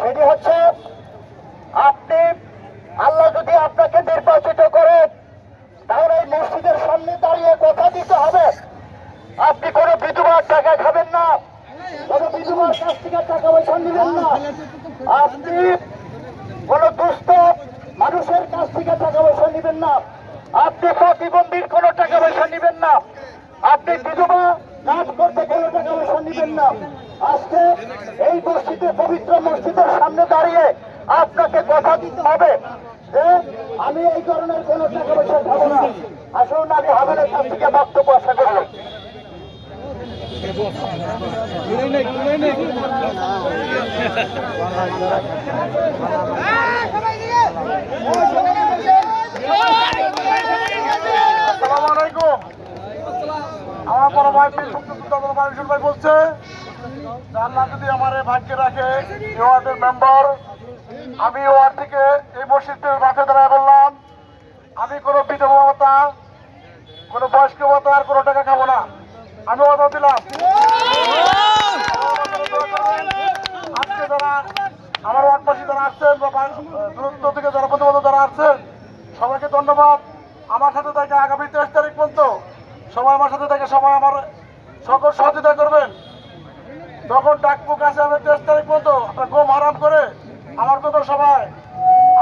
সেটি হচ্ছে আপনি, আল্লাহ যদি আপনাকে নির্বাচিত করেন তাহলে এই মসজিদের সামনে দাঁড়িয়ে কথা দিতে হবে। আপনি কোনো বিধবার টাকা খাবেন না। কোনো বিধবার কাছ থেকে টাকা পয়সা নেবেন না। আপনি কোনো দুস্থ মানুষের কাছ থেকে টাকা পয়সা নেবেন না। আপনি প্রতিবন্ধীর কোনো টাকা পয়সা নেবেন না। আপনি বিধবা কাজ করতে কোনো টাকা পয়সা নেবেন না। আজকে এই মসজিদে, পবিত্র মসজিদের সামনে দাঁড়িয়ে আপনাকে কথা দিতে হবে যে আমি এই ধরনের কোনো টাকা পয়সা খাব না। আসুন, আমি হামের কাছ থেকে বক্তব্য আশা করব আমার বড় ভাই বলছে আল্লাহ যদি আমার ভাগ্যে রাখে ওয়ার্ডের মেম্বার, আমি ওয়ার্ড থেকে এই মসজিদের মাঠে দাঁড়ায় বললাম, আমি কোনো বিধবা কোনো বয়স্ক ভাতা আর কোনো টাকা খাব না। আমি কথা দিলাম। আজকে যারা আমার ওয়ার্ডবাসী যারা আসছেন বা- দূরত্ব থেকে যারা প্রতিবন্ধ যারা আসছেন, সবাইকে ধন্যবাদ। আমার সাথে থেকে আগামী তেইশ তারিখ পর্যন্ত সবাই আমার সাথে থেকে সবাই আমার সকল সহযোগিতা করবেন। যখন ডাকবো কাছে আমি তেইশ তারিখ পর্যন্ত। আপনার ঘুম আরাম করে। আমার কথা সবাই।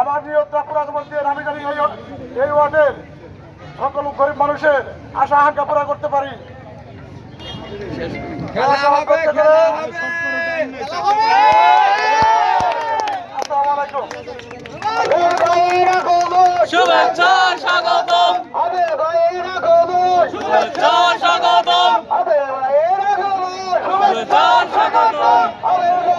আমার নিয়তটা পুরা দিয়ে আমি জানি এই এই ওয়ার্ডের সকল গরিব মানুষের আশা আকাঙ্ক্ষা পুরা। করতে পারি। আসসালামু আলাইকুম। শুভেচ্ছা স্বাগতম শুভেচ্ছা স্বাগতম শুভেচ্ছা স্বাগতম